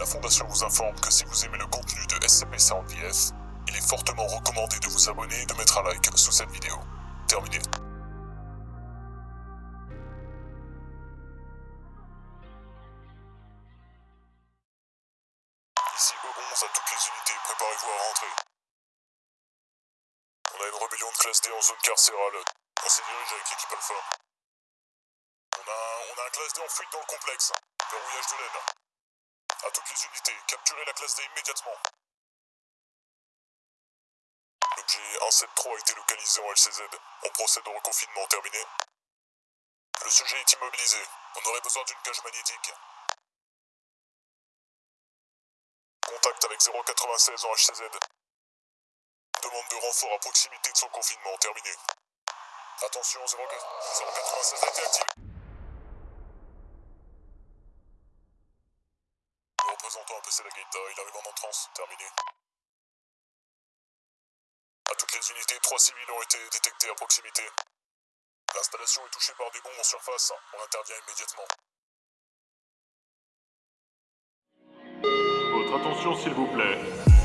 La Fondation vous informe que si vous aimez le contenu de SCP-110F, il est fortement recommandé de vous abonner et de mettre un like sous cette vidéo. Terminé. Ici E11 à toutes les unités, préparez-vous à rentrer. On a une rébellion de classe D en zone carcérale. On s'y dirige avec l'équipe Alpha. On a, on a un classe D en fuite dans le complexe. Verrouillage de l'aile. À toutes les unités, capturez la classe D immédiatement. L'objet 173 a été localisé en LCZ. On procède au reconfinement terminé. Le sujet est immobilisé. On aurait besoin d'une cage magnétique. Contact avec 096 en HCZ. Demande de renfort à proximité de son confinement terminé. Attention, 096 a été activé. Le représentant a passé la gate, il arrive en entrance, terminé. À toutes les unités, trois civils ont été détectés à proximité. L'installation est touchée par des bombes en surface, on intervient immédiatement. Votre attention s'il vous plaît.